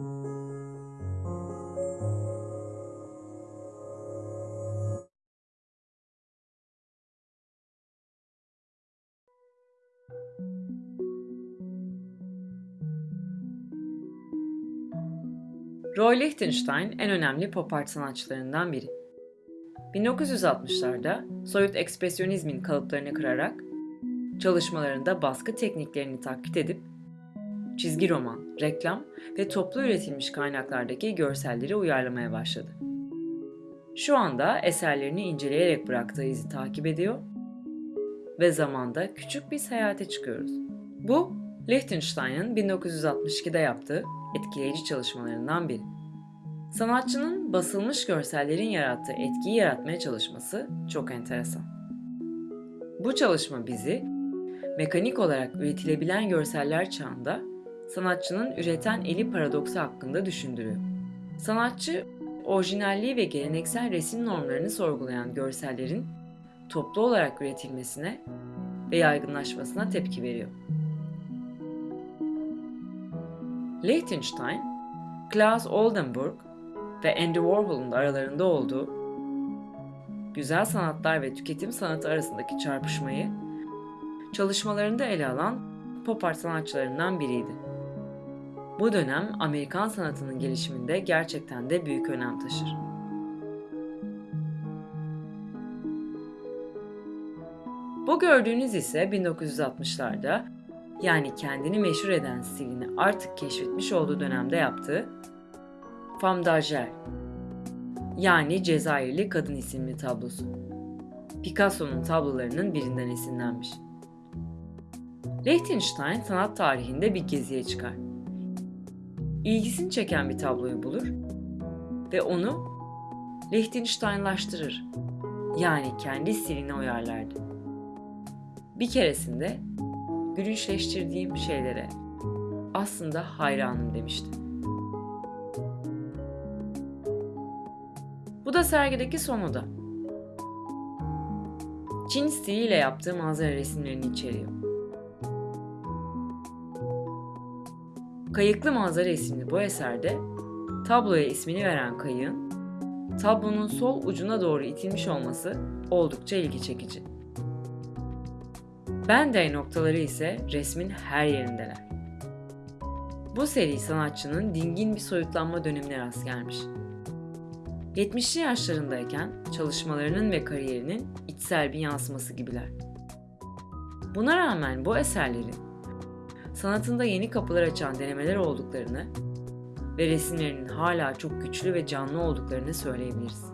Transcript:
Roy Lichtenstein en önemli pop art sanatçılarından biri. 1960'larda soyut ekspresyonizmin kalıplarını kırarak çalışmalarında baskı tekniklerini taklit edip çizgi roman, reklam ve toplu üretilmiş kaynaklardaki görselleri uyarlamaya başladı. Şu anda eserlerini inceleyerek bıraktığı izi takip ediyor ve zamanda küçük bir seyahate çıkıyoruz. Bu, Lichtenstein'ın 1962'de yaptığı etkileyici çalışmalarından biri. Sanatçının basılmış görsellerin yarattığı etkiyi yaratmaya çalışması çok enteresan. Bu çalışma bizi mekanik olarak üretilebilen görseller çağında sanatçının üreten eli paradoksu hakkında düşündürüyor. Sanatçı, orijinalliği ve geleneksel resim normlarını sorgulayan görsellerin toplu olarak üretilmesine ve yaygınlaşmasına tepki veriyor. Liechtenstein, Klaus Oldenburg ve Andy Warhol'un da aralarında olduğu güzel sanatlar ve tüketim sanatı arasındaki çarpışmayı çalışmalarında ele alan pop art sanatçılarından biriydi. Bu dönem Amerikan sanatının gelişiminde gerçekten de büyük önem taşır. Bu gördüğünüz ise 1960'larda yani kendini meşhur eden stilini artık keşfetmiş olduğu dönemde yaptığı Femme d'Argent yani Cezayirli Kadın isimli tablosu. Picasso'nun tablolarının birinden esinlenmiş. Liechtenstein sanat tarihinde bir geziye çıkar. İlgisini çeken bir tabloyu bulur ve onu Liechtensteinlaştırır. Yani kendi stiline uyarlardı. Bir keresinde gülünçleştirdiğim şeylere aslında hayranım demişti. Bu da sergideki son oda. Çin stiliyle yaptığı manzara resimlerini içeriyor. Kayıklı Manzara isimli bu eserde tabloya ismini veren kayığın tablonun sol ucuna doğru itilmiş olması oldukça ilgi çekici. Bende noktaları ise resmin her yerindeler. Bu seri sanatçının dingin bir soyutlanma dönemine rast gelmiş. 70'li yaşlarındayken çalışmalarının ve kariyerinin içsel bir yansıması gibiler. Buna rağmen bu eserlerin sanatında yeni kapılar açan denemeler olduklarını ve resimlerinin hala çok güçlü ve canlı olduklarını söyleyebiliriz.